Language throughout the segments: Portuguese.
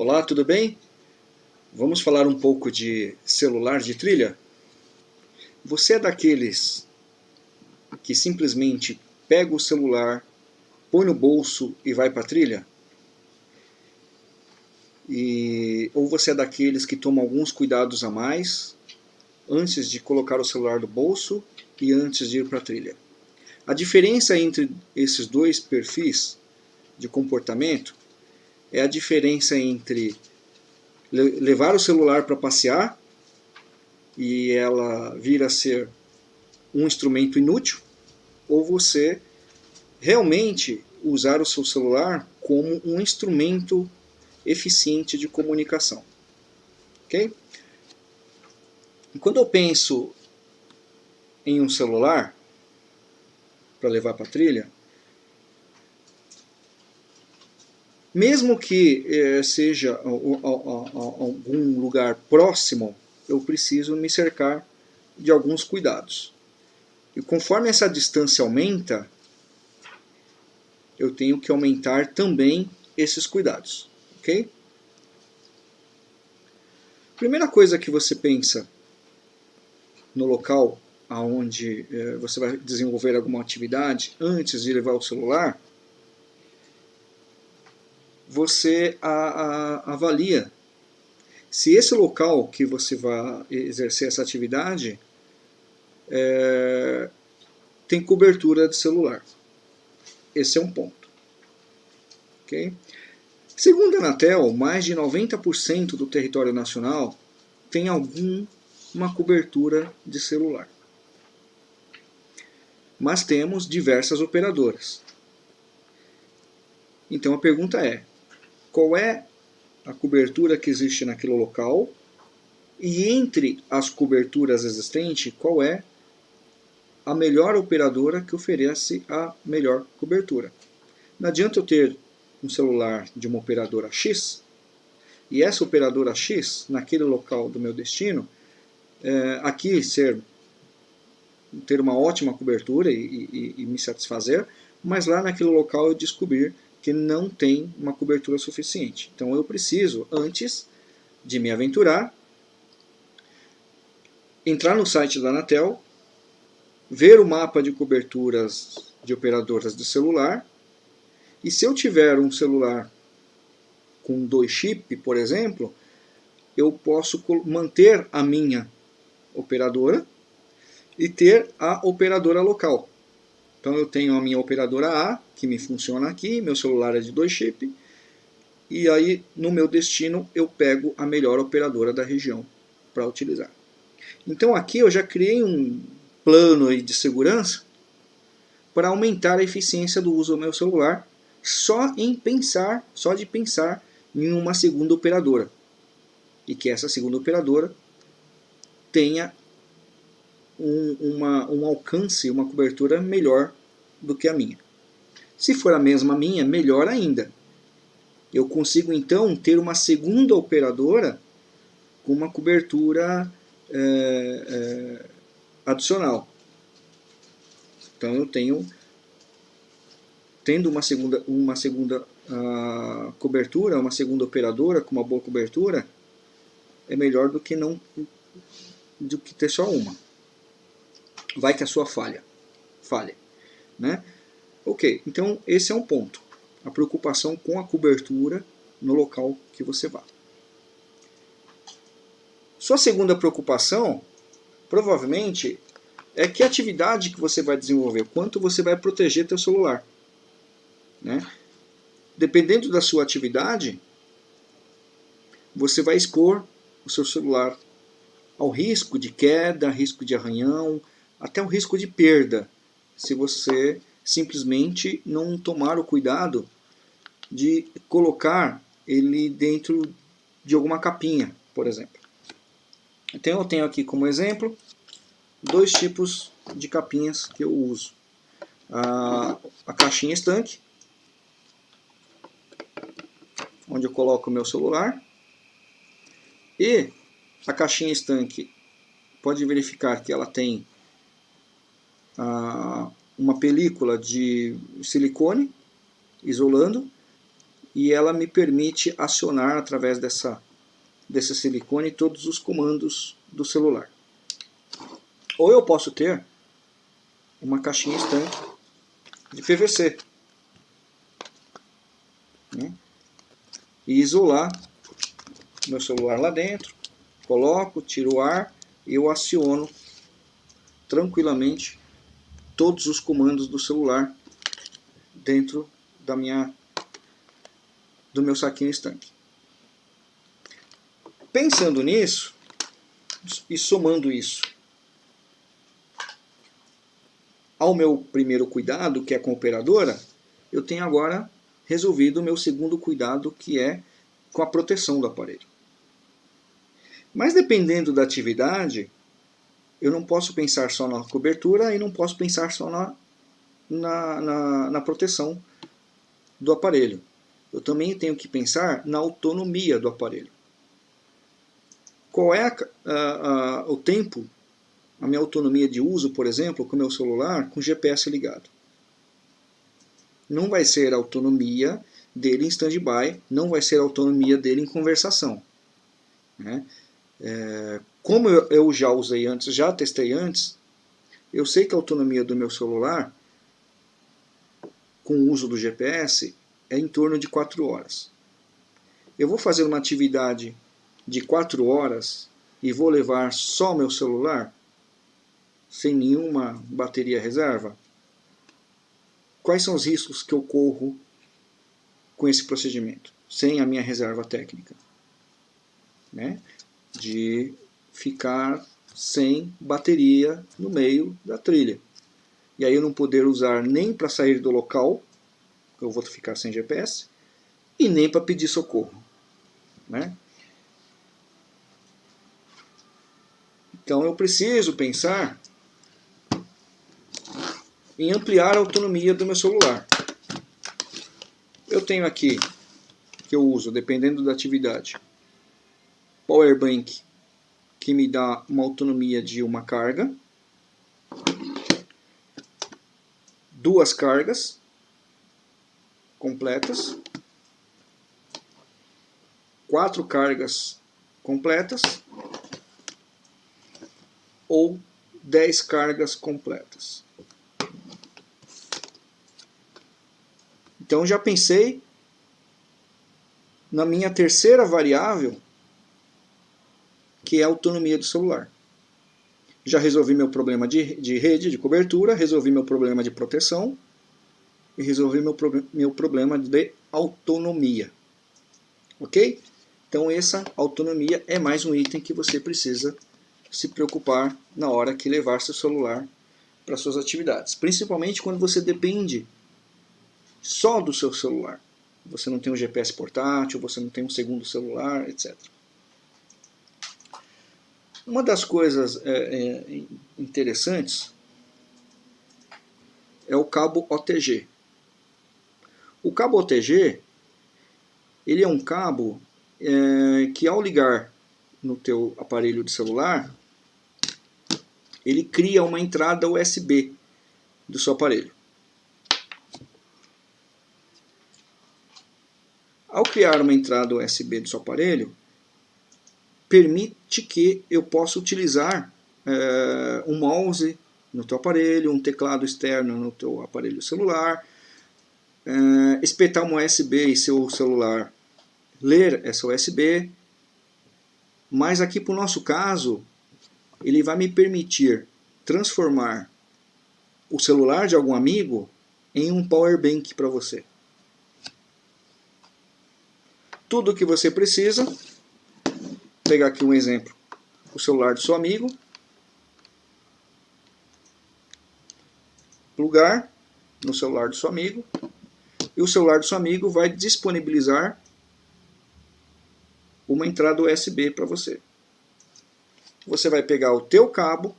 Olá, tudo bem? Vamos falar um pouco de celular de trilha? Você é daqueles que simplesmente pega o celular, põe no bolso e vai para a trilha? E, ou você é daqueles que toma alguns cuidados a mais antes de colocar o celular no bolso e antes de ir para a trilha? A diferença entre esses dois perfis de comportamento é a diferença entre levar o celular para passear e ela vir a ser um instrumento inútil, ou você realmente usar o seu celular como um instrumento eficiente de comunicação. Ok? quando eu penso em um celular para levar para a trilha, Mesmo que eh, seja algum lugar próximo, eu preciso me cercar de alguns cuidados. E conforme essa distância aumenta, eu tenho que aumentar também esses cuidados, ok? Primeira coisa que você pensa no local aonde eh, você vai desenvolver alguma atividade antes de levar o celular você a, a, avalia se esse local que você vai exercer essa atividade é, tem cobertura de celular. Esse é um ponto. Okay? Segundo a Anatel, mais de 90% do território nacional tem alguma cobertura de celular. Mas temos diversas operadoras. Então a pergunta é, qual é a cobertura que existe naquele local e entre as coberturas existentes, qual é a melhor operadora que oferece a melhor cobertura. Não adianta eu ter um celular de uma operadora X e essa operadora X, naquele local do meu destino, é, aqui ser ter uma ótima cobertura e, e, e me satisfazer, mas lá naquele local eu descobrir que não tem uma cobertura suficiente. Então eu preciso, antes de me aventurar, entrar no site da Anatel, ver o mapa de coberturas de operadoras de celular, e se eu tiver um celular com dois chip, por exemplo, eu posso manter a minha operadora e ter a operadora local. Então eu tenho a minha operadora A, que me funciona aqui, meu celular é de dois chip, e aí no meu destino eu pego a melhor operadora da região para utilizar. Então aqui eu já criei um plano de segurança para aumentar a eficiência do uso do meu celular só em pensar, só de pensar em uma segunda operadora. E que essa segunda operadora tenha um, uma, um alcance, uma cobertura melhor do que a minha. Se for a mesma minha, melhor ainda. Eu consigo então ter uma segunda operadora com uma cobertura é, é, adicional. Então eu tenho, tendo uma segunda, uma segunda uh, cobertura, uma segunda operadora com uma boa cobertura, é melhor do que não do que ter só uma vai que a sua falha, falha. Né? Ok, então esse é um ponto. A preocupação com a cobertura no local que você vá. Sua segunda preocupação, provavelmente, é que atividade que você vai desenvolver, quanto você vai proteger teu celular. Né? Dependendo da sua atividade, você vai expor o seu celular ao risco de queda, risco de arranhão, até o risco de perda, se você simplesmente não tomar o cuidado de colocar ele dentro de alguma capinha, por exemplo. Então eu tenho aqui como exemplo dois tipos de capinhas que eu uso. A, a caixinha estanque, onde eu coloco o meu celular, e a caixinha estanque pode verificar que ela tem uma película de silicone isolando e ela me permite acionar através dessa, desse silicone todos os comandos do celular. Ou eu posso ter uma caixinha estanque de PVC né? e isolar meu celular lá dentro, coloco, tiro o ar e eu aciono tranquilamente todos os comandos do celular dentro da minha do meu saquinho estanque. Pensando nisso e somando isso ao meu primeiro cuidado, que é com a operadora, eu tenho agora resolvido o meu segundo cuidado, que é com a proteção do aparelho. Mas dependendo da atividade, eu não posso pensar só na cobertura e não posso pensar só na, na, na, na proteção do aparelho. Eu também tenho que pensar na autonomia do aparelho. Qual é a, a, a, o tempo, a minha autonomia de uso, por exemplo, com o meu celular com GPS ligado? Não vai ser a autonomia dele em stand-by, não vai ser a autonomia dele em conversação. Né? É, como eu, eu já usei antes, já testei antes, eu sei que a autonomia do meu celular com o uso do GPS é em torno de 4 horas. Eu vou fazer uma atividade de 4 horas e vou levar só meu celular sem nenhuma bateria reserva? Quais são os riscos que eu corro com esse procedimento, sem a minha reserva técnica? Né? De ficar sem bateria no meio da trilha. E aí eu não poder usar nem para sair do local, eu vou ficar sem GPS, e nem para pedir socorro. Né? Então eu preciso pensar em ampliar a autonomia do meu celular. Eu tenho aqui, que eu uso, dependendo da atividade, Power Bank, que me dá uma autonomia de uma carga, duas cargas completas, quatro cargas completas. Ou dez cargas completas. Então já pensei na minha terceira variável, que é a autonomia do celular. Já resolvi meu problema de, de rede, de cobertura, resolvi meu problema de proteção e resolvi meu, meu problema de autonomia. Ok? Então essa autonomia é mais um item que você precisa se preocupar na hora que levar seu celular para suas atividades. Principalmente quando você depende só do seu celular. Você não tem um GPS portátil, você não tem um segundo celular, etc. Uma das coisas é, é, interessantes é o cabo OTG. O cabo OTG ele é um cabo é, que ao ligar no teu aparelho de celular ele cria uma entrada USB do seu aparelho. Ao criar uma entrada USB do seu aparelho, permite que eu possa utilizar é, um mouse no teu aparelho, um teclado externo no teu aparelho celular, é, espetar uma USB e seu celular ler essa USB, mas aqui para o nosso caso, ele vai me permitir transformar o celular de algum amigo em um power bank para você tudo o que você precisa. Pegar aqui um exemplo, o celular do seu amigo. Plugar no celular do seu amigo. E o celular do seu amigo vai disponibilizar uma entrada USB para você. Você vai pegar o teu cabo,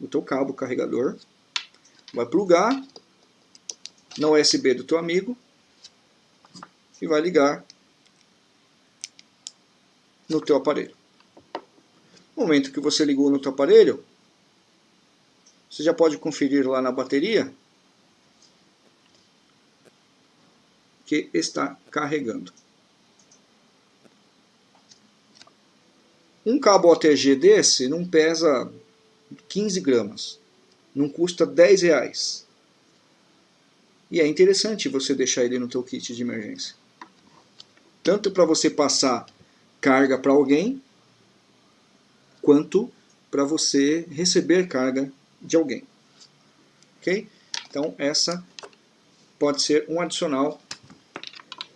o teu cabo carregador, vai plugar na USB do teu amigo e vai ligar no teu aparelho. No momento que você ligou no teu aparelho, você já pode conferir lá na bateria que está carregando. Um cabo OTG desse não pesa 15 gramas, não custa 10 reais. E é interessante você deixar ele no teu kit de emergência. Tanto para você passar carga para alguém, quanto para você receber carga de alguém. Ok? Então essa pode ser um adicional,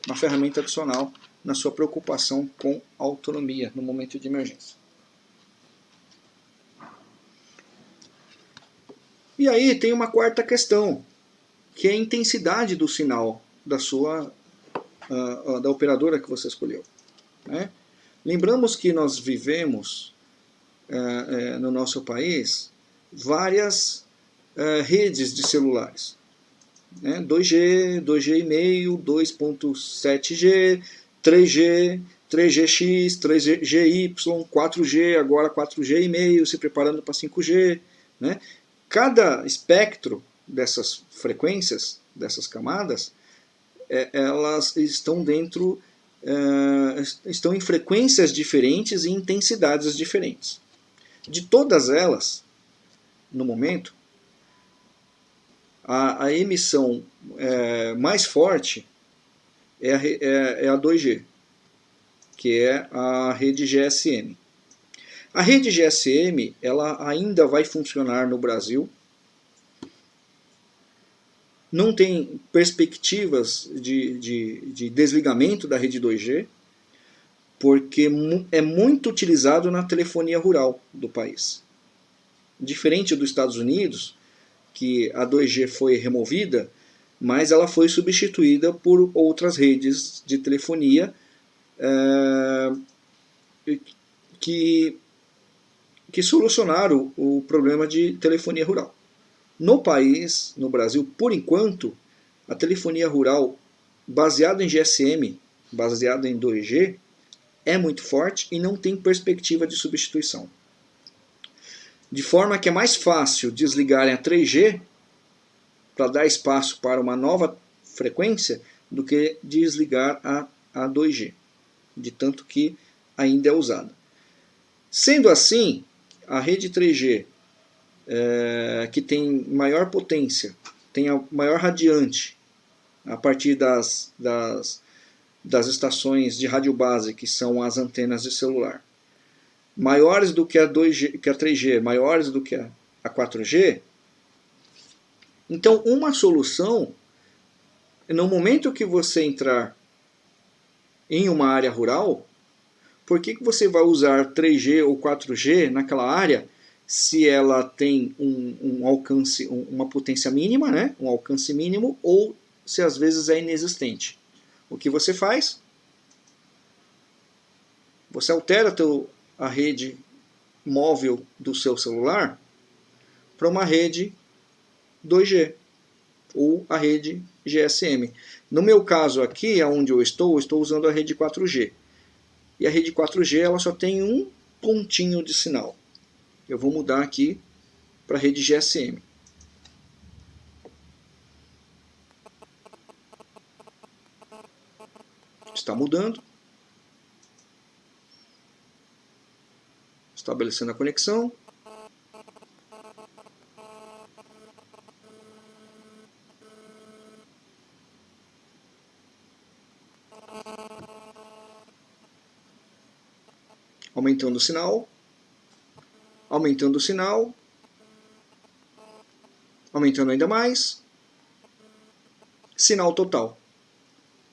uma ferramenta adicional na sua preocupação com autonomia no momento de emergência. E aí tem uma quarta questão, que é a intensidade do sinal da sua uh, da operadora que você escolheu. Né? Lembramos que nós vivemos uh, uh, no nosso país várias redes de celulares. Né? 2G, 2G,5, 2.7G, 3G, 3GX, 3GY, 4G, agora 4G,5, se preparando para 5G. Né? Cada espectro dessas frequências, dessas camadas, é, elas estão dentro, é, estão em frequências diferentes e intensidades diferentes. De todas elas, no momento, a, a emissão é, mais forte é a, é, é a 2G, que é a rede GSM. A rede GSM ela ainda vai funcionar no Brasil. Não tem perspectivas de, de, de desligamento da rede 2G, porque é muito utilizado na telefonia rural do país. Diferente dos Estados Unidos, que a 2G foi removida, mas ela foi substituída por outras redes de telefonia é, que, que solucionaram o, problema de telefonia rural. No país, no Brasil, por enquanto, a telefonia rural baseada em GSM, baseada em 2G, é muito forte e não tem perspectiva de substituição. De forma que é mais fácil desligarem a 3G para dar espaço para uma nova frequência do que desligar a, a 2G, de tanto que ainda é usada. Sendo assim, a rede 3G, é, que tem maior potência, tem a maior radiante, a partir das, das, das estações de rádio base, que são as antenas de celular, maiores do que a, 2G, que a 3G, maiores do que a, a 4G, então, uma solução, no momento que você entrar em uma área rural, por que, que você vai usar 3G ou 4G naquela área se ela tem um, um alcance, um, uma potência mínima, né? um alcance mínimo, ou se às vezes é inexistente? O que você faz? Você altera teu, a rede móvel do seu celular para uma rede 2G ou a rede GSM. No meu caso aqui, onde eu estou, eu estou usando a rede 4G. E a rede 4G ela só tem um pontinho de sinal. Eu vou mudar aqui para rede GSM. Está mudando. Estabelecendo a conexão. aumentando o sinal, aumentando o sinal, aumentando ainda mais, sinal total.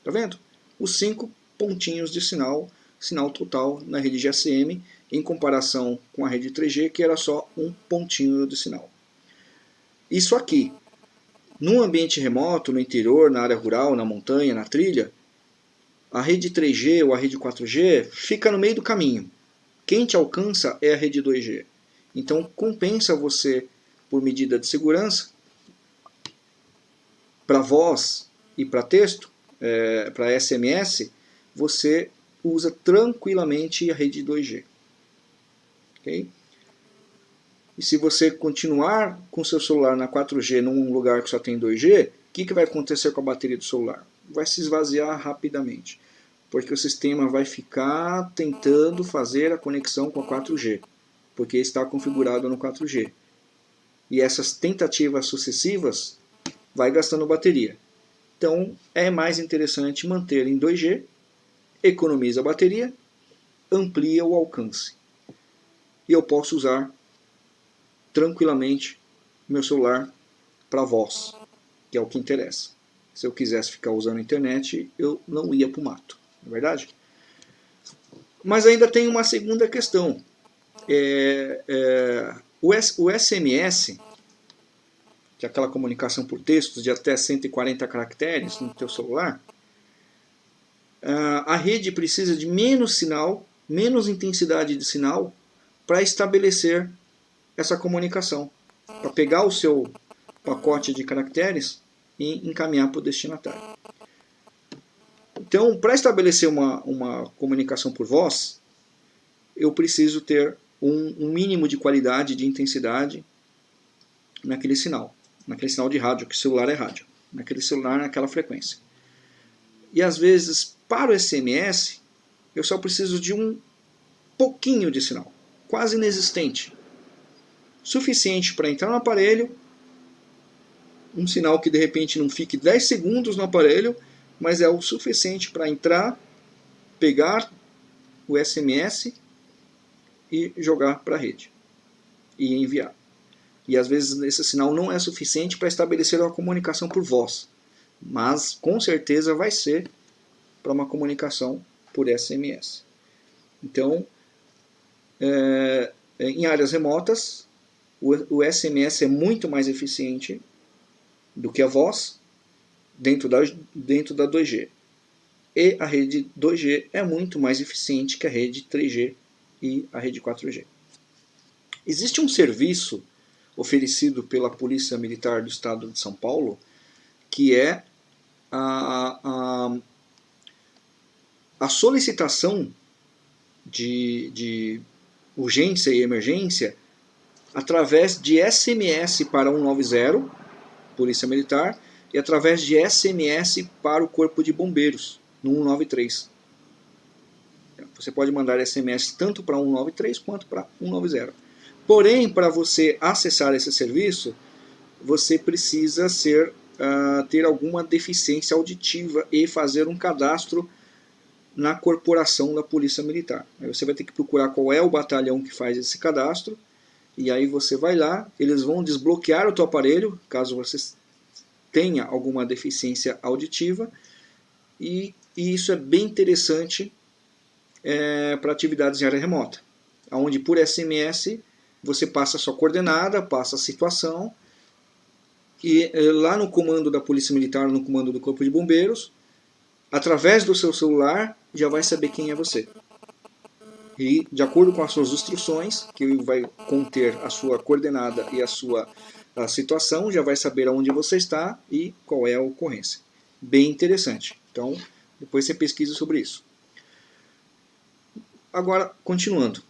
Tá vendo? Os cinco pontinhos de sinal, sinal total na rede GSM, em comparação com a rede 3G, que era só um pontinho de sinal. Isso aqui, num ambiente remoto, no interior, na área rural, na montanha, na trilha, a rede 3G ou a rede 4G fica no meio do caminho. Quem te alcança é a rede 2G. Então compensa você, por medida de segurança, para voz e para texto, é, para SMS, você usa tranquilamente a rede 2G. Okay? E se você continuar com seu celular na 4G num lugar que só tem 2G, o que, que vai acontecer com a bateria do celular? vai se esvaziar rapidamente, porque o sistema vai ficar tentando fazer a conexão com a 4G, porque está configurado no 4G. E essas tentativas sucessivas vai gastando bateria. Então é mais interessante manter em 2G, economiza a bateria, amplia o alcance. E eu posso usar tranquilamente meu celular para voz, que é o que interessa. Se eu quisesse ficar usando a internet, eu não ia para o mato, não é verdade? Mas ainda tem uma segunda questão. É, é, o, S, o SMS, que é aquela comunicação por textos de até 140 caracteres no teu celular, a rede precisa de menos sinal, menos intensidade de sinal para estabelecer essa comunicação, para pegar o seu pacote de caracteres e encaminhar para o destinatário. Então, para estabelecer uma, uma comunicação por voz, eu preciso ter um, um, mínimo de qualidade, de intensidade naquele sinal, naquele sinal de rádio, que o celular é rádio, naquele celular, naquela frequência. E às vezes, para o SMS, eu só preciso de um pouquinho de sinal, quase inexistente. Suficiente para entrar no aparelho, um sinal que de repente não fique 10 segundos no aparelho, mas é o suficiente para entrar, pegar o SMS e jogar para a rede e enviar. E às vezes esse sinal não é suficiente para estabelecer uma comunicação por voz, mas com certeza vai ser para uma comunicação por SMS. Então, é, em áreas remotas, o, o SMS é muito mais eficiente do que a voz dentro da, dentro da 2G. E a rede 2G é muito mais eficiente que a rede 3G e a rede 4G. Existe um serviço oferecido pela Polícia Militar do Estado de São Paulo que é a, a, a solicitação de, de urgência e emergência através de SMS para 190 Polícia Militar, e através de SMS para o Corpo de Bombeiros, no 193. Você pode mandar SMS tanto para 193 quanto para 190. Porém, para você acessar esse serviço, você precisa ser, uh, ter alguma deficiência auditiva e fazer um cadastro na corporação da Polícia Militar. Aí você vai ter que procurar qual é o batalhão que faz esse cadastro, e aí você vai lá, eles vão desbloquear o teu aparelho, caso você tenha alguma deficiência auditiva, e, e isso é bem interessante é, para atividades em área remota, onde por SMS você passa a sua coordenada, passa a situação, e é, lá no comando da Polícia Militar, no comando do Corpo de Bombeiros, através do seu celular, já vai saber quem é você e de acordo com as suas instruções, que vai conter a sua coordenada e a sua a situação, já vai saber aonde você está e qual é a ocorrência. Bem interessante. Então, depois você pesquisa sobre isso. Agora, continuando.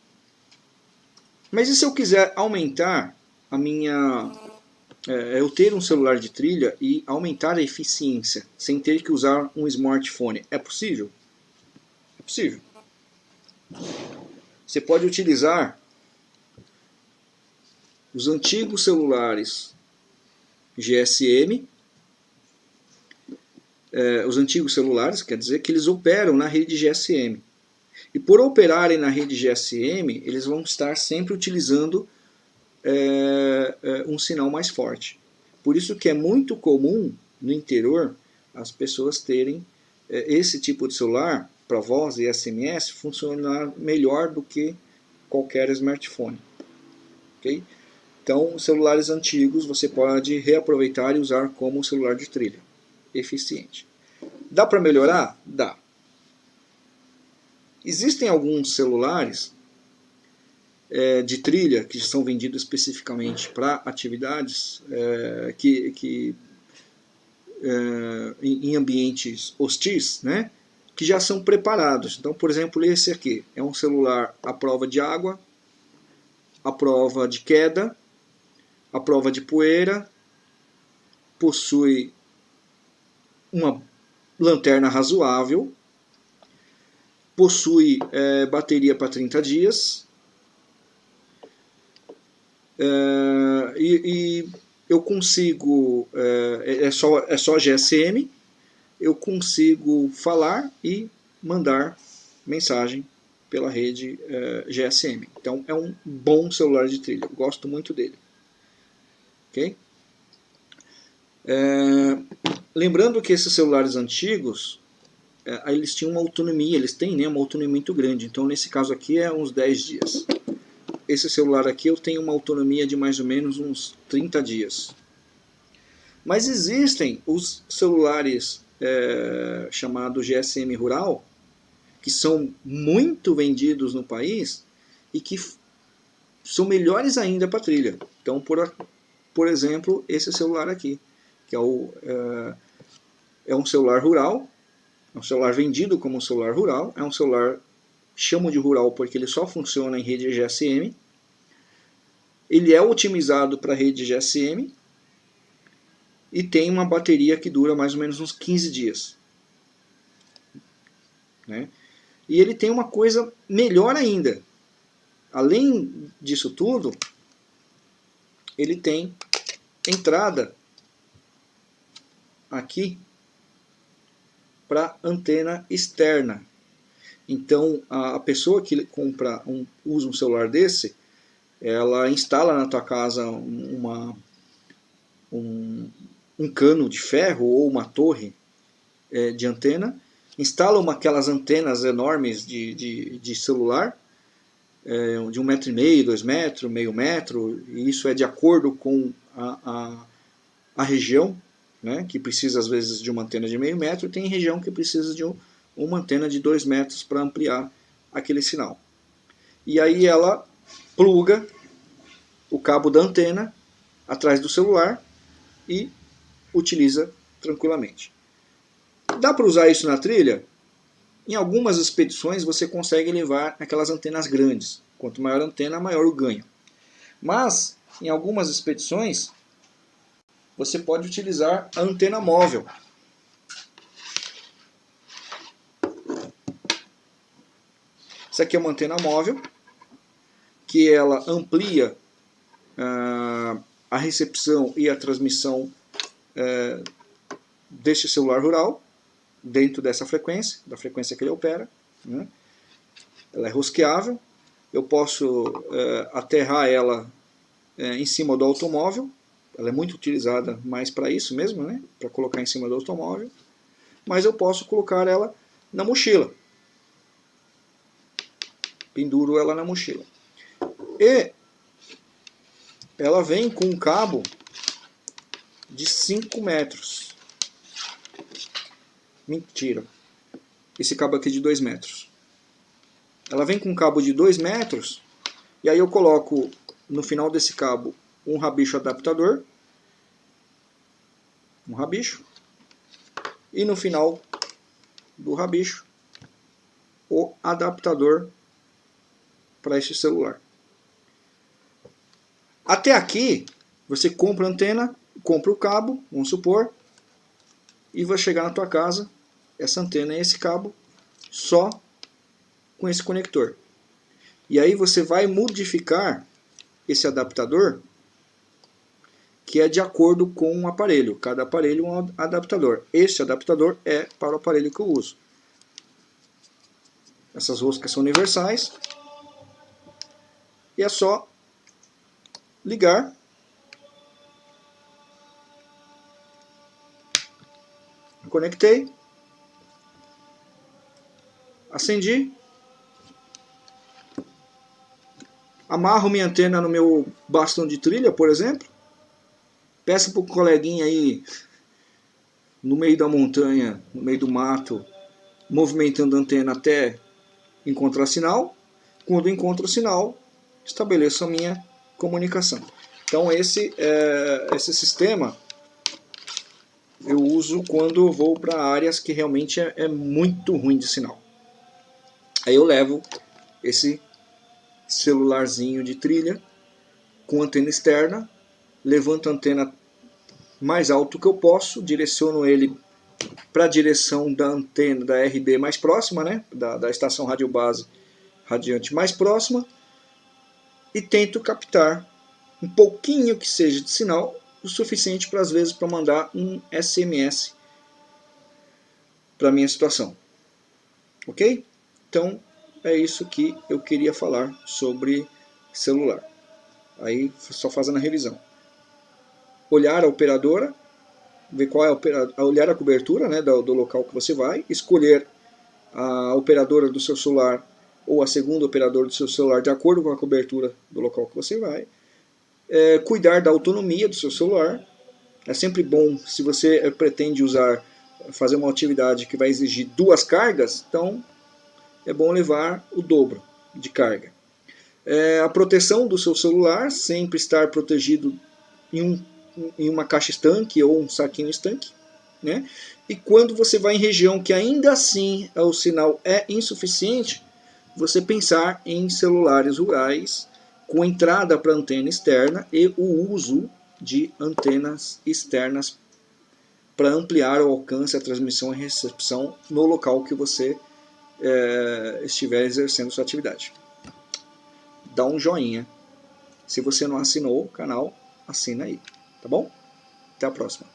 Mas e se eu quiser aumentar a minha... É, eu ter um celular de trilha e aumentar a eficiência, sem ter que usar um smartphone? É possível? É possível. Você pode utilizar os antigos celulares GSM, eh, os antigos celulares, quer dizer que eles operam na rede GSM. E por operarem na rede GSM, eles vão estar sempre utilizando eh, eh, um sinal mais forte. Por isso que é muito comum no interior as pessoas terem esse tipo de celular para voz e SMS funcionar melhor do que qualquer smartphone. Okay? Então, celulares antigos você pode reaproveitar e usar como celular de trilha. Eficiente. Dá para melhorar? Dá. Existem alguns celulares é, de trilha que são vendidos especificamente para atividades é, que, que é, em ambientes hostis, né? que já são preparados. Então, por exemplo, esse aqui é um celular à prova de água, à prova de queda, à prova de poeira, possui uma lanterna razoável, possui é, bateria para 30 dias é, e, e, eu consigo, é, é, só, é só GSM, eu consigo falar e mandar mensagem pela rede é, GSM. Então é um bom celular de trilha, gosto muito dele. Ok? É, lembrando que esses celulares antigos, é, eles tinham uma autonomia, eles têm né, uma autonomia muito grande. Então nesse caso aqui é uns 10 dias. Esse celular aqui eu tenho uma autonomia de mais ou menos uns 30 dias. Mas existem os celulares é, chamados GSM Rural, que são muito vendidos no país e que são melhores ainda para trilha. Então, por, por exemplo, esse celular aqui que é, o, é, é um celular rural, é um celular vendido como um celular rural, é um celular, chamo de rural porque ele só funciona em rede GSM, ele é otimizado para rede GSM e tem uma bateria que dura mais ou menos uns 15 dias. Né? E ele tem uma coisa melhor ainda. Além disso tudo, ele tem entrada aqui para antena externa. Então, a pessoa que compra um, usa um celular desse, ela instala na tua casa uma, um, um cano de ferro ou uma torre é, de antena, instala uma, aquelas antenas enormes de, de, de celular, é, de um metro e meio, dois metros, meio metro, e isso é de acordo com a, a, a região né, que precisa às vezes de uma antena de meio metro, e tem região que precisa de um, uma antena de dois metros para ampliar aquele sinal. E aí ela pluga o cabo da antena atrás do celular e utiliza tranquilamente. Dá para usar isso na trilha? Em algumas expedições você consegue levar aquelas antenas grandes. Quanto maior a antena, maior o ganho. Mas, em algumas expedições, você pode utilizar a antena móvel. Essa aqui é uma antena móvel, que ela amplia ah, a recepção e a transmissão eh, deste celular rural, dentro dessa frequência, da frequência que ele opera. Né? Ela é rosqueável, eu posso eh, aterrar ela eh, em cima do automóvel, ela é muito utilizada mais para isso mesmo, né? para colocar em cima do automóvel, mas eu posso colocar ela na mochila. Penduro ela na mochila. E ela vem com um cabo de 5 metros. Mentira. Esse cabo aqui é de 2 metros. Ela vem com um cabo de 2 metros, e aí eu coloco no final desse cabo um rabicho adaptador, um rabicho, e no final do rabicho o adaptador para este celular. Até aqui, você compra a antena, compra o cabo, vamos supor, e vai chegar na tua casa essa antena e esse cabo só com esse conector. E aí você vai modificar esse adaptador que é de acordo com o aparelho. Cada aparelho é um adaptador. Este adaptador é para o aparelho que eu uso. Essas roscas são universais. E é só ligar. Conectei. Acendi. Amarro minha antena no meu bastão de trilha, por exemplo. Peça para o coleguinha aí, no meio da montanha, no meio do mato, movimentando a antena até encontrar sinal. Quando encontro o sinal, estabeleço a minha comunicação. Então esse, é, esse sistema eu uso quando vou para áreas que realmente é, é muito ruim de sinal. Aí eu levo esse celularzinho de trilha com antena externa levanto a antena mais alto que eu posso, direciono ele para a direção da antena da RB mais próxima, né? da, da estação radiobase radiante mais próxima, e tento captar um pouquinho que seja de sinal, o suficiente para às vezes para mandar um SMS para minha situação. Ok? Então é isso que eu queria falar sobre celular. Aí só fazendo a revisão. Olhar a operadora, ver qual é a operadora, olhar a cobertura né, do, do local que você vai, escolher a operadora do seu celular ou a segunda operadora do seu celular de acordo com a cobertura do local que você vai. É, cuidar da autonomia do seu celular. É sempre bom se você é, pretende usar, fazer uma atividade que vai exigir duas cargas, então é bom levar o dobro de carga. É, a proteção do seu celular, sempre estar protegido em, um, em uma caixa estanque ou um saquinho estanque. Né? E quando você vai em região que ainda assim o sinal é insuficiente, você pensar em celulares rurais com entrada para antena externa e o uso de antenas externas para ampliar o alcance, a transmissão e recepção no local que você é, estiver exercendo sua atividade. Dá um joinha. Se você não assinou o canal, assina aí, tá bom? Até a próxima.